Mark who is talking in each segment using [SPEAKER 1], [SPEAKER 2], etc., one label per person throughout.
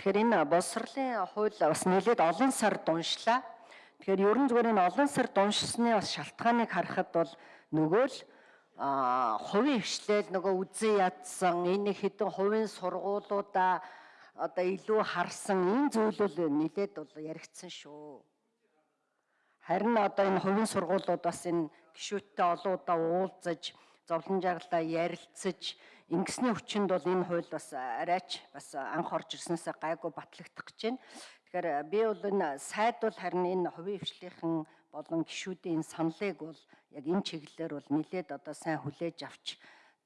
[SPEAKER 1] Тэгэхээр энэ боловсролын хууль бас нэлээд олон сар дуншлаа. Тэгэхээр ерөн зүгээр энэ олон сар дуншсны бас шалтгааныг харахад бол нөгөө л хувийн хвшлэл нөгөө үзэн ядсан энэ хэдэн хувийн сургуулиудаа одоо илүү харсан энэ зүйлүүд нэлээд бол яригдсан шүү. Харин одоо энэ хувийн сургуулиуд бас энэ гişүүдтэй олон удаа уулзаж, зовлон жаргалаа ярилцаж ингэсний хүчинд бол энэ хууль бас арайч бас анх орж ирснээсээ гайгүй батлагдах гэж байна. Тэгэхээр би бол энэ сайд бол харин энэ хувийн хвшлийнхэн болон гişүүдийн саналыг бол яг энэ чиглэлээр бол нилээд одоо сайн хүлээж авч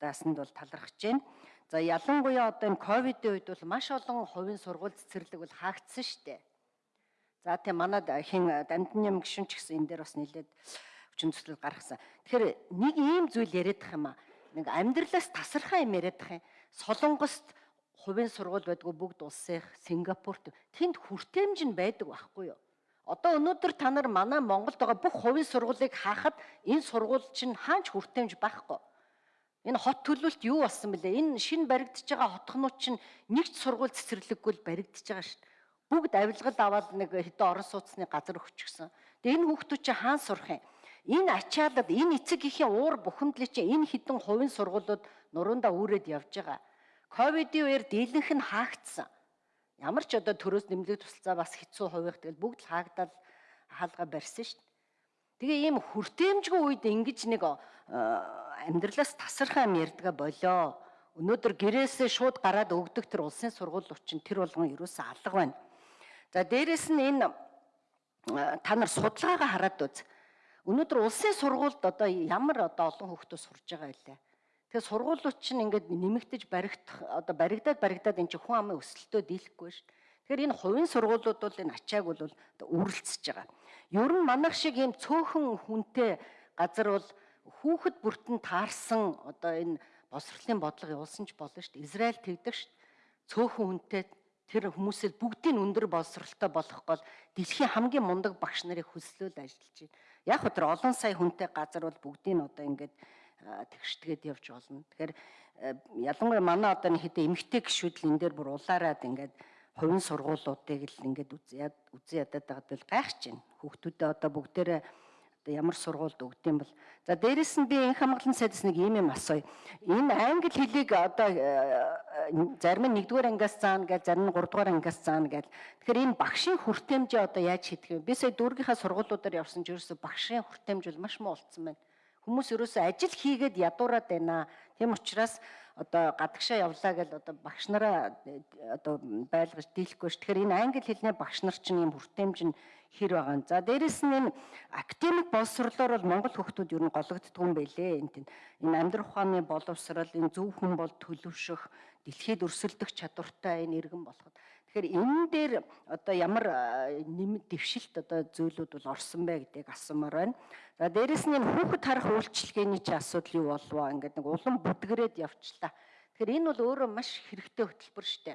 [SPEAKER 1] даасанд бол талархаж байна. За ялангуяа одоо энэ ковидын үед бол маш олон хувийн сургууль цэцэрлэг бол хаагдсан шүү дээ. За тийм манад хин дамдны юм гişүн ч гэсэн энэ дээр бас нилээд хүчин төслөл гаргасан. Тэгэхээр нэг ийм зүйл яриадах юм аа. Нэг амьдралаас тасархаа юм яриадах юм. Солонгост хувийн сургууль байдгүй бүгд улсын Сингапурт тэнд хүртээмж нь байдаг байхгүй юу? Одоо өнөөдөр та нар манай Монголд байгаа бүх хувийн сургуулийг хаахад энэ сургууль чинь хаач хүртээмж байхгүй. Энэ хот төлөвлөлт юу болсон бэлээ? Энэ шинэ баригдаж байгаа хотхнууд чинь нэг ч сургууль цэцэрлэггүй л баригдаж байгаа шүү. Бүгд авилгал аваад нэг хэдэн орон сууцны газар өгчихсөн. Тэгээ энэ хүүхдүүд чинь хаан сурах юм? Энэ ачаалал, энэ эцэг эхийн уур бухимдлыг чинь энэ хэдэн хувийн сургуулиуд нуруундаа үүрээд явж байгаа. Ковидын үеэр дийлэнх нь хаагдсан. Ямар ч одоо төрөөс нэмлэг тусалцаа бас хэцүү хувийнх тэгэл бүгд л хаагдал хаалга барьсан шүү дээ. Тэгээ ийм хүртээмжгүй үед ингэж нэг амьдралаас тасархаа юм ярьдгаа болоо. Өнөөдөр гэрээсээ шууд гараад өгдөг тэр улсын сургуулиуд чинь тэр болгон ерөөсөө алга байна. За дээрэс нь энэ та нар судалгаагаа хараад үз. Өнөөдөр улсын сургуульд одоо ямар одоо олон хүүхдүүд сурж байгаа вэ? Тэгээ сургуулиуд чинь ингээд нэмэгдэж баригдах одоо баригдаад баригдаад эн чинь хүн амын өсөлтөө дийлэхгүй шүү дээ. Тэгэхээр энэ хувийн сургуулиуд бол энэ ачааг бол үргэлжсэж байгаа. Ер нь манайх шиг ийм цөөхөн хүнтэй газар бол хүүхэд бүртэн таарсан одоо энэ босрлын бодлого явуулсан ч болно шүү дээ. Израиль тэгдэг шүү дээ. Цөөхөн хүнтэй тэр хүмүүсээ бүгдийг өндөр боловсралтай болгох гол дэлхийн хамгийн мундаг багш нарыг хөслөөл ажиллаж байна. Яг тэр олон сая хүнтэй газар бол бүгдийг одоо ингээд тэгштэгээд явж болно. Тэгэхээр ялангуяа манай одоо нэг хэдэ эмгтэй гişүүд л энэ дээр бүр улаарад ингээд хувийн сургуулиудыг л ингээд үзээд үзээ ядаад байгаад бол гайхаж байна. Хүүхдүүдээ одоо бүгдээрээ ямар сургуульд өгдөм бол за дээрэс нь би энэ хамгаалалтын сайдс нэг юм юм асууя. Энэ англи хэлийг одоо зарим нь 1-р ангиас заана гэж зарим нь 3-р ангиас заана гэж. Тэгэхээр энэ багшийн хүртээмжээ одоо яаж хийдэг вэ? Би сая дүүргийнхаа сургуулиудаар явсан ч ерөөсө багшийн хүртээмж бол маш муу болцсон байна Хүмүүс ерөөсөө ажил хийгээд ядуураад байна. Тийм учраас одоо гадагшаа явлаа гэж одоо багш нараа одоо байлгаж дийлэхгүй ш. Тэгэхээр энэ англи хэлний багш нар чинь юм хүртээмж нь хэр байгаа юм. За дээрэс нь энэ академик боловсрлоор бол монгол хүүхдүүд ер нь гологддгүй юм байлээ. Энд энэ амьдрах ухааны боловсрал, энэ зөв хүн бол төлөвшөх, дэлхийд өрсөлдөх чадвартай энэ иргэн болоход Тэгэхээр энэ дээр одоо ямар нэмэт дэвшилт одоо зүйлүүд бол орсон бэ гэдгийг асуумаар байна. За дээрэс нь энэ хүүхэд харах үйлчлэгээний чи асуудал юу болвоо ингээд нэг улам бүдгрээд явчлаа. Тэгэхээр энэ бол өөрөө маш хэрэгтэй хөтөлбөр штэ.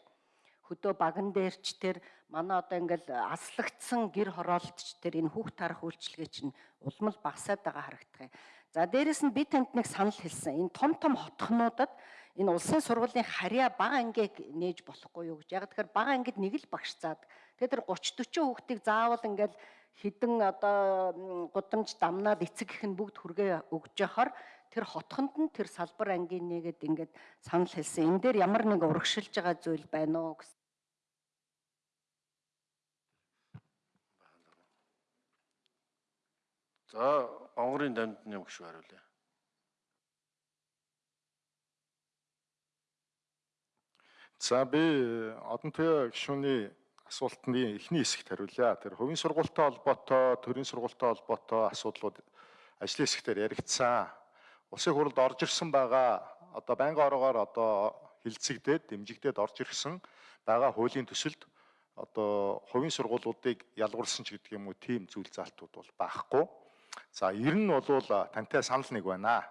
[SPEAKER 1] Хөдөө баган дээрч тэр манай одоо ингээл аслагдсан гэр хороолтч тэр энэ хүүхд харах үйлчлэгээ чинь улам л багасаад байгаа харагдах юм. За дээрэс нь би танд нэг санал хэлсэн. Энэ том том хотхнуудад энэ улсын сургуулийн харьяа бага ангийг нээж болохгүй юу гэж. Яг тэгэхээр бага ангид нэг л багш заад. Тэгээд тэр 30 40 хүүхдийг заавал ингээл хідэн одоо гудамж дамнаад эцэг их нь бүгд хүргээ өгж яхаар тэр хотхонд нь тэр салбар ангийн нэгэд ингээд санал хэлсэн. Энэ дээр ямар нэг урагшилж байгаа зүйл байна уу гэсэн.
[SPEAKER 2] За, онгорын юм гişүү хариулъя.
[SPEAKER 3] За би э, одон туяа гишүүний асуултны эхний хэсэгт хариулъя. Тэр хувийн сургуультай холбоотой, төрийн сургуультай холбоотой асуудлууд ажлын хэсгээр яригдсан. Улсын хурлд орж ирсэн байгаа одоо байнгын ороогоор одоо хилцэгдээд, дэмжигдээд орж ирсэн байгаа хуулийн төсөлд одоо хувийн сургуулиудыг ялгуулсан ч гэдэг юм уу тийм зүйл залтууд бол байхгүй. За ер нь бол тантай санал нэг байна.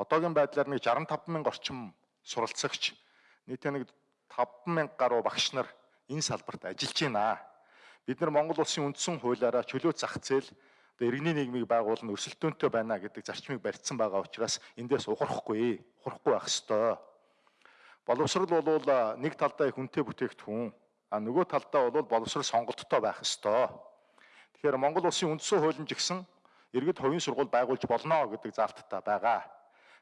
[SPEAKER 3] Одоогийн байдлаар нэг 65 мянга орчим суралцагч нийтээ нэг 50000 гаруй багш нар энэ салбарт ажиллаж байна. Бид нар Монгол улсын үндсэн хуулиараа чөлөө зах зээл иргэний нийгмийг байгуулна өрсөлдөөнтэй байна гэдэг зарчмыг барьсан байгаа учраас эндээс ухрахгүй, ухрахгүй байх ёстой. Боловсрал бол нэг талдаа хүнтэй бүтээгдэхүүн, А нөгөө талдаа бол боловсрол сонголттой байх ёстой. Тэгэхээр Монгол улсын үндсэн хуулийн жигсэн иргэд хувийн сургууль байгуулж болно гэдэг заалттай байгаа.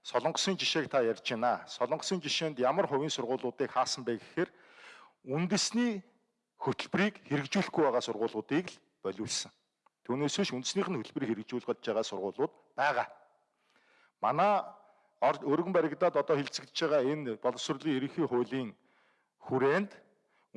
[SPEAKER 3] Солонгосын жишээг та ярьж байна. Солонгосын жишээнд ямар хувийн сургуулиудыг хаасан бэ гэхээр үндэсний хөтөлбөрийг хэрэгжүүлэхгүй байгаа сургуулиудыг л болиулсан. Түүнээс биш үндэснийх нь хөтөлбөрийг хэрэгжүүлж байгаа сургуулиуд байгаа. Манай өргөн баригдаад одоо хилцэгдэж байгаа энэ боловсролын ерөнхий хуулийн хүрээнд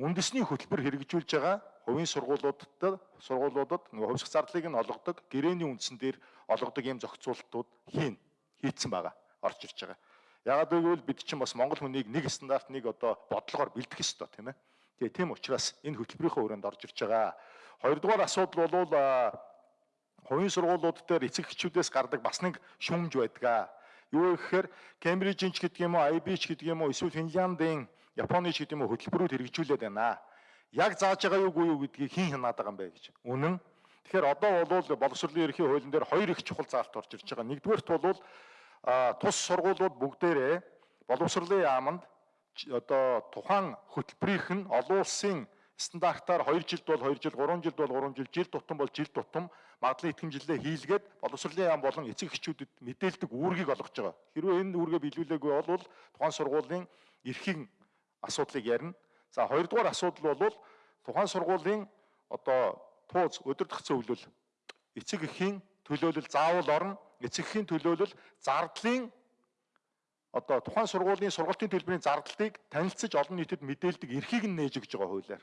[SPEAKER 3] үндэсний хөтөлбөр хэрэгжүүлж байгаа хувийн сургуулиудад сургуулиудад нөгөө хувьсах зардлыг нь олгодог гэрээний үндсэн дээр олгодог ийм зохицуултууд хийн хийцэн байгаа орж ирж байгаа. Яагаад гэвэл бид чинь бас монгол хүнийг нэг стандарт нэг одоо бодлогоор бэлдэх ёстой тийм ээ. Тэгээ тийм учраас энэ хөтөлбөрийнхөө хүрээнд орж ирж байгаа. Хоёрдугаар асуудал бол хувийн сургуулиуд дээр эцэг эхчүүдээс гардаг бас нэг шүүмж байдаг. Юу гэхээр Кембрижийн ч гэдэг юм уу, IB ч гэдэг юм уу, эсвэл Финляндийн, Японы ч гэдэг юм уу хөтөлбөрүүд хэрэгжүүлээд байна. Яг зааж байгаа юугүй юу гэдгийг хийн хянаад байгаа юм бэ гэж. Үнэн. Тэгэхээр одоо бол боловсролын ерхий хуулийн дээр хоёр их чухал заалт орж ирж байгаа. Нэгдүгээрт бол тус сургуулиуд бүгдээрээ боловсролын яамд ч- одоо тухайн хөтөлбөрийнх нь олон улсын стандартаар 2 жилд бол 2 жил, 3 жилд бол 3 жил, жил тутам бол жил тутам магадлан итгэмжлэлээ хийлгээд боловсролын яам болон эцэг эхчүүдэд мэдээлдэг үүргийг олгож байгаа. Хэрвээ энэ үүргээ биелүүлээгүй бол тухайн сургуулийн эрхийн асуудлыг ярина. За хоёрдугаар асуудал бол тухайн сургуулийн одоо тууз өдөртөх зөвлөл эцэг эхийн төлөөлөл заавал орно. Эцэг эхийн төлөөлөл зардлын одоо тухайн сургуулийн сургалтын төлбөрийн зардлыг танилцж олон нийтэд мэдээлдэг эрхийг нь нээж өгч байгаа хуулиар.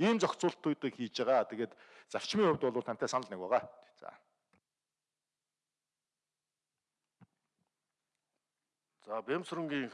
[SPEAKER 3] Ийм зохицуултуудыг хийж байгаа. Тэгээд зарчмын хувьд бол тантай санал нэг байгаа. За.
[SPEAKER 2] За Бямсрынгийн